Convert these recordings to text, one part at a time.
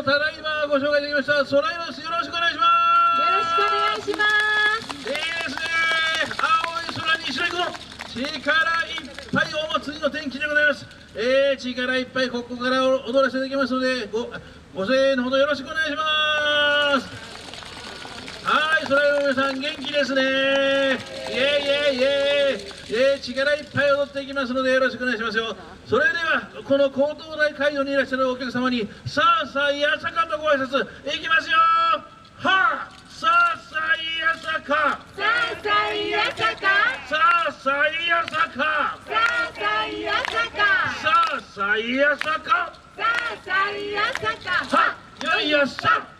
もただいまご紹介できました。ソライロですよろしくお願いします。よろしくお願いします。いいですね。青い空に白い雲。力いっぱいお祭りの天気でございます。えー、力いっぱいここから踊らせていただきますのでごご声援のほどよろしくお願いしますはい、それでは皆さん元気ですね。イエイイエイイエイ。イエイ力いっぱい踊っていきますのでよろしくお願いしますよ。それではこの高等大会場にいらっしゃるお客様にさあさあやさかとご挨拶いきますよ。はあさあさあやさか。さあさあいやさか。さあさあやさか。さあさあいやさか。さあさあやさか。さあさあいやさか。はよいよっしゃ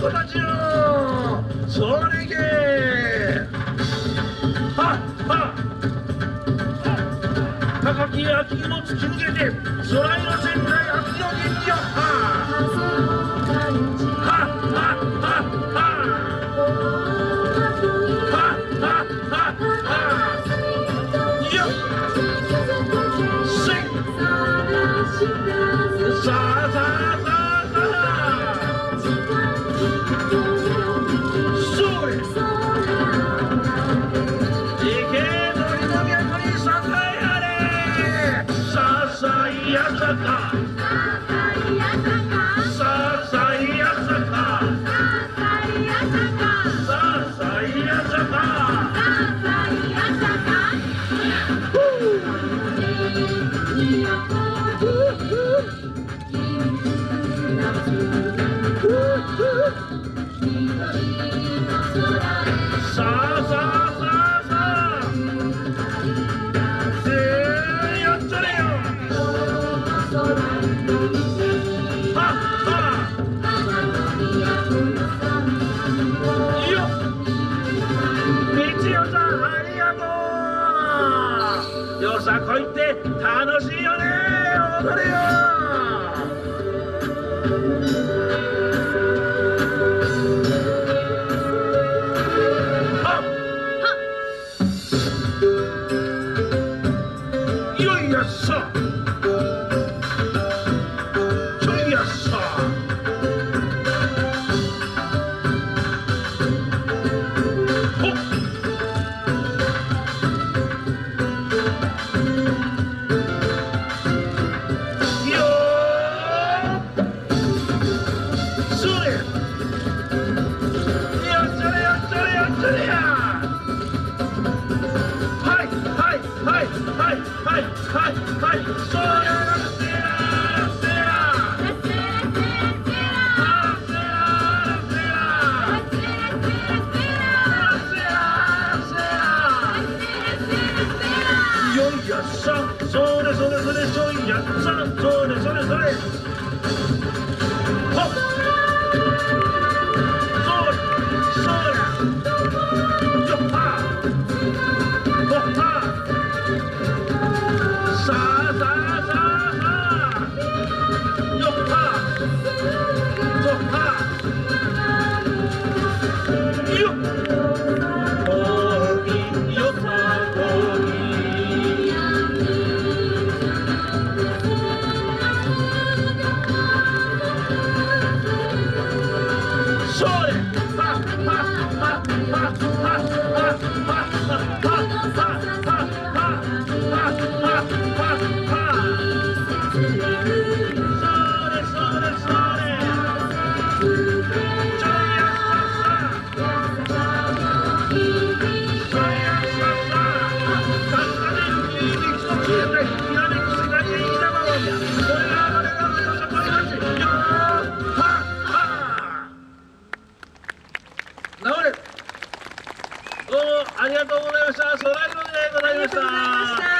子たちよそれいけはは高き秋を突き抜けて空色仙台秋の元気をはあははははは ¡Ah, ah, ah! よさこいって楽しいよね踊れよそれやせやせやあせやせやよいやっさそれそれそれそいやっさそれそれそれほっそれどうもありがとうございました。ソライロでございました。